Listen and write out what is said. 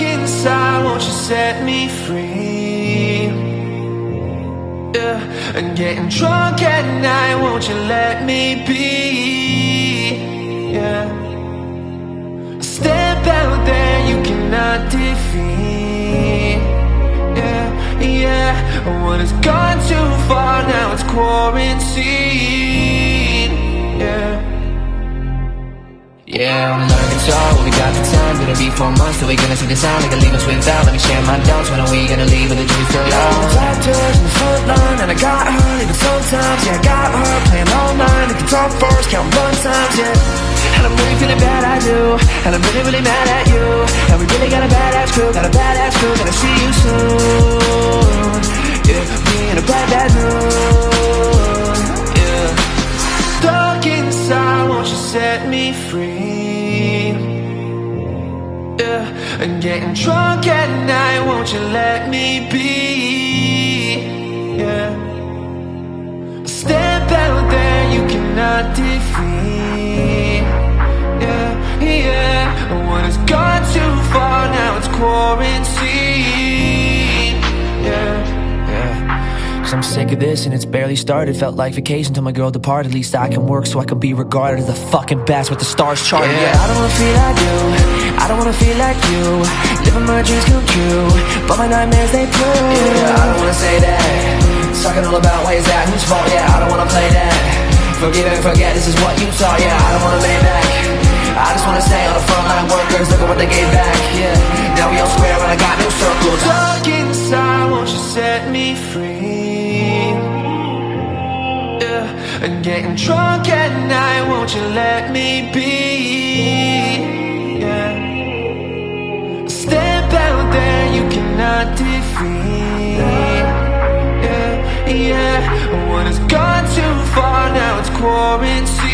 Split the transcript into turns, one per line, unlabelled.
Inside, won't you set me free? Yeah, and getting drunk at night, won't you let me be? Yeah, step out there, you cannot defeat. Yeah, yeah, when it's gone too far, now it's quarantine. Yeah.
Yeah, Gonna be four months till we gonna see the sound They can leave us without, let me share my doubts. When are we gonna leave with the juice still out?
Doctors in the front line And I got her even sometimes. Yeah, I got her playing all night. The guitar first, count one times, yeah. And I'm really feeling bad, I do And I'm really, really mad at you. And we really got a badass crew Got a badass crew, gonna see you soon and getting drunk at night, won't you let me be? Yeah, step out there, you cannot defeat. Yeah, yeah, when it's gone too far, now it's quarantine. Yeah, yeah.
Cause I'm sick of this and it's barely started Felt like vacation till my girl departed At least I can work so I can be regarded as the fucking best with the stars charted
Yeah, I don't wanna feel like you I don't wanna feel like you. Living my dreams come true But my nightmares they prove.
Yeah, I don't wanna say that. Talking all about why is that, whose fault, yeah, I don't wanna play that. Forgive and forget, this is what you saw, yeah, I don't wanna lay back. I just wanna stay on the front line workers, look at what they gave back, yeah. Now we all square and I got no circles.
Stuck inside, won't you set me free? Yeah, and getting drunk at night, won't you let me be? currency